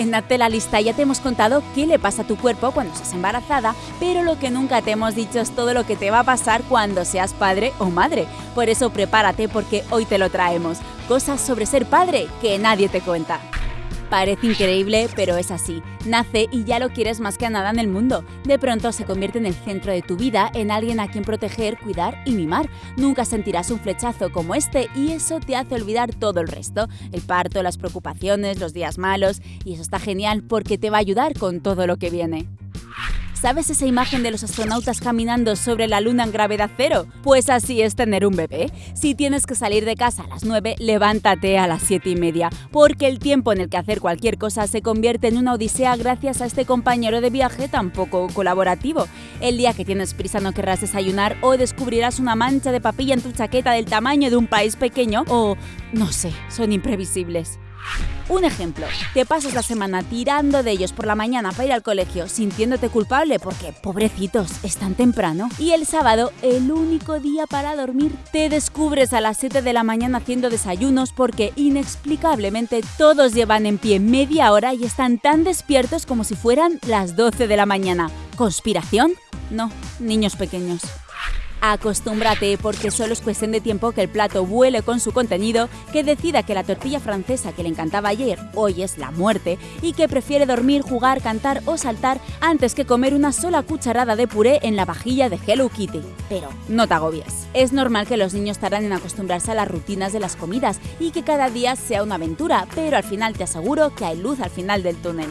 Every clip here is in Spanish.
En Nace la lista ya te hemos contado qué le pasa a tu cuerpo cuando estás embarazada, pero lo que nunca te hemos dicho es todo lo que te va a pasar cuando seas padre o madre. Por eso prepárate porque hoy te lo traemos. Cosas sobre ser padre que nadie te cuenta. Parece increíble, pero es así. Nace y ya lo quieres más que a nada en el mundo. De pronto se convierte en el centro de tu vida, en alguien a quien proteger, cuidar y mimar. Nunca sentirás un flechazo como este y eso te hace olvidar todo el resto. El parto, las preocupaciones, los días malos. Y eso está genial porque te va a ayudar con todo lo que viene. ¿Sabes esa imagen de los astronautas caminando sobre la luna en gravedad cero? Pues así es tener un bebé. Si tienes que salir de casa a las 9, levántate a las 7 y media, porque el tiempo en el que hacer cualquier cosa se convierte en una odisea gracias a este compañero de viaje tan poco colaborativo. El día que tienes prisa no querrás desayunar o descubrirás una mancha de papilla en tu chaqueta del tamaño de un país pequeño o, no sé, son imprevisibles. Un ejemplo, te pasas la semana tirando de ellos por la mañana para ir al colegio sintiéndote culpable porque, pobrecitos, es tan temprano. Y el sábado, el único día para dormir, te descubres a las 7 de la mañana haciendo desayunos porque inexplicablemente todos llevan en pie media hora y están tan despiertos como si fueran las 12 de la mañana. ¿Conspiración? No, niños pequeños. Acostúmbrate porque solo es cuestión de tiempo que el plato vuele con su contenido, que decida que la tortilla francesa que le encantaba ayer hoy es la muerte y que prefiere dormir, jugar, cantar o saltar antes que comer una sola cucharada de puré en la vajilla de Hello Kitty. Pero no te agobies. Es normal que los niños tarden en acostumbrarse a las rutinas de las comidas y que cada día sea una aventura, pero al final te aseguro que hay luz al final del túnel.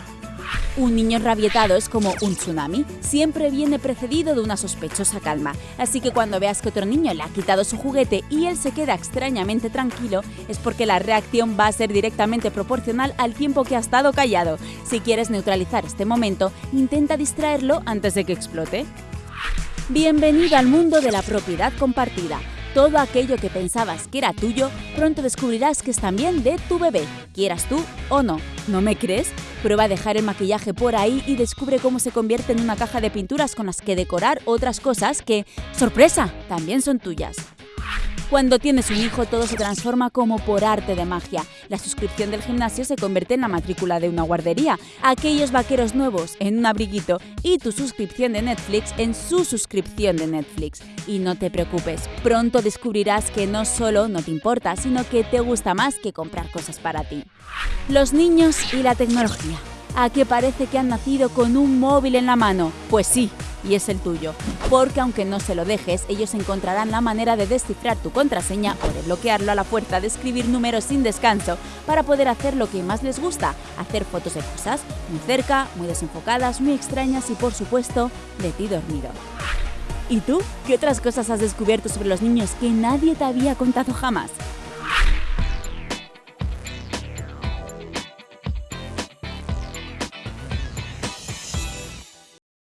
Un niño rabietado es como un tsunami, siempre viene precedido de una sospechosa calma, así que cuando veas que otro niño le ha quitado su juguete y él se queda extrañamente tranquilo, es porque la reacción va a ser directamente proporcional al tiempo que ha estado callado. Si quieres neutralizar este momento, intenta distraerlo antes de que explote. Bienvenido al mundo de la propiedad compartida. Todo aquello que pensabas que era tuyo, pronto descubrirás que es también de tu bebé, quieras tú o no. ¿No me crees? Prueba a dejar el maquillaje por ahí y descubre cómo se convierte en una caja de pinturas con las que decorar otras cosas que, sorpresa, también son tuyas. Cuando tienes un hijo todo se transforma como por arte de magia. La suscripción del gimnasio se convierte en la matrícula de una guardería, aquellos vaqueros nuevos en un abriguito y tu suscripción de Netflix en su suscripción de Netflix. Y no te preocupes, pronto descubrirás que no solo no te importa, sino que te gusta más que comprar cosas para ti. Los niños y la tecnología. ¿A qué parece que han nacido con un móvil en la mano? Pues sí, y es el tuyo. Porque aunque no se lo dejes, ellos encontrarán la manera de descifrar tu contraseña o de bloquearlo a la fuerza de escribir números sin descanso para poder hacer lo que más les gusta, hacer fotos de cosas muy cerca, muy desenfocadas, muy extrañas y por supuesto de ti dormido. ¿Y tú? ¿Qué otras cosas has descubierto sobre los niños que nadie te había contado jamás?